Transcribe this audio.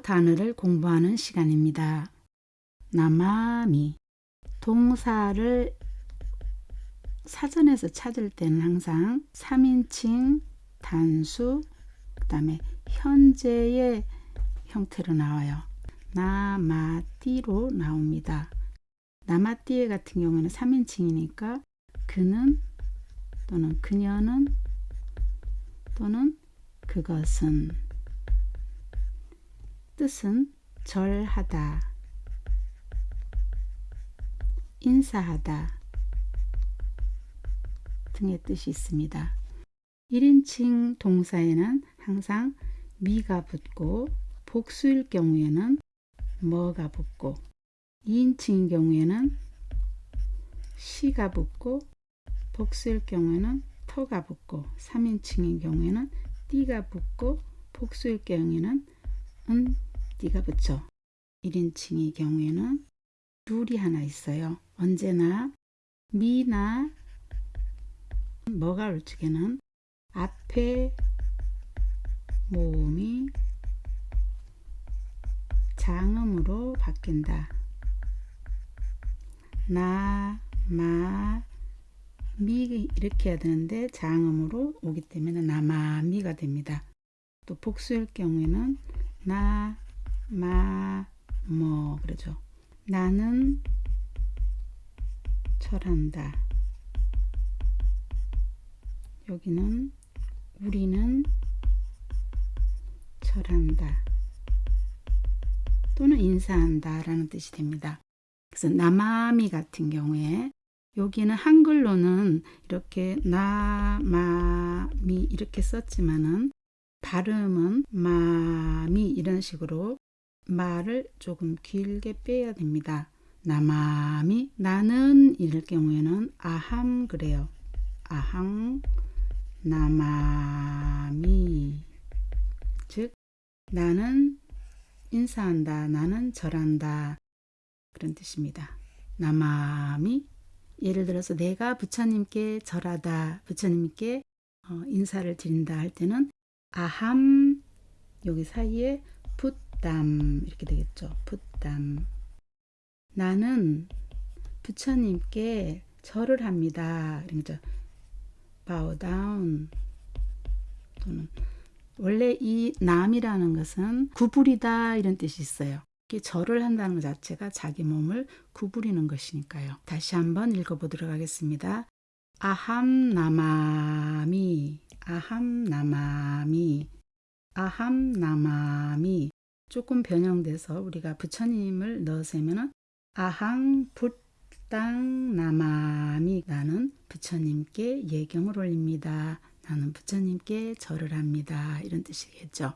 단어를 공부하는 시간입니다. 나마미 동사를 사전에서 찾을 때는 항상 3인칭 단수 그 다음에 현재의 형태로 나와요. 나마띠로 나옵니다. 나마띠에 같은 경우는 3인칭이니까 그는 또는 그녀는 또는 그것은 뜻은 절하다 인사하다 등의 뜻이 있습니다. 1인칭 동사에는 항상 미가 붙고 복수일 경우에는 뭐가 붙고 2인칭인 경우에는 시가 붙고 복수일 경우에는 터가 붙고 3인칭인 경우에는 띠가 붙고 복수일 경우에는 은 띠가 붙죠. 1인칭의 경우에는 둘이 하나 있어요. 언제나 미나 뭐가 올 적에는 앞에 모음이 장음으로 바뀐다. 나, 마, 미 이렇게 해야 되는데 장음으로 오기 때문에 나마 미가 됩니다. 또 복수일 경우에는 나, 마, 뭐 그러죠. 나는 철한다. 여기는 우리는 철한다. 또는 인사한다 라는 뜻이 됩니다. 그래서 나마미 같은 경우에 여기는 한글로는 이렇게 나마미 이렇게 썼지만은 발음은 마미 이런 식으로 말을 조금 길게 빼야 됩니다. 나마미 나는 이럴 경우에는 아함 그래요. 아항 나마미 즉 나는 인사한다 나는 절한다 그런 뜻입니다. 나마미 예를 들어서 내가 부처님께 절하다 부처님께 어, 인사를 드린다 할 때는 아함 여기 사이에 풋담 이렇게 되겠죠. 풋담 나는 부처님께 절을 합니다. 그러죠. bow down 또는 원래 이 남이라는 것은 구부리다 이런 뜻이 있어요. 절을 한다는 것 자체가 자기 몸을 구부리는 것이니까요. 다시 한번 읽어보도록 하겠습니다. 아함 나마미 아함 나마미 아함 나마미 조금 변형돼서 우리가 부처님을 넣으면 아항 붓땅 나마미 나는 부처님께 예경을 올립니다. 나는 부처님께 절을 합니다. 이런 뜻이겠죠.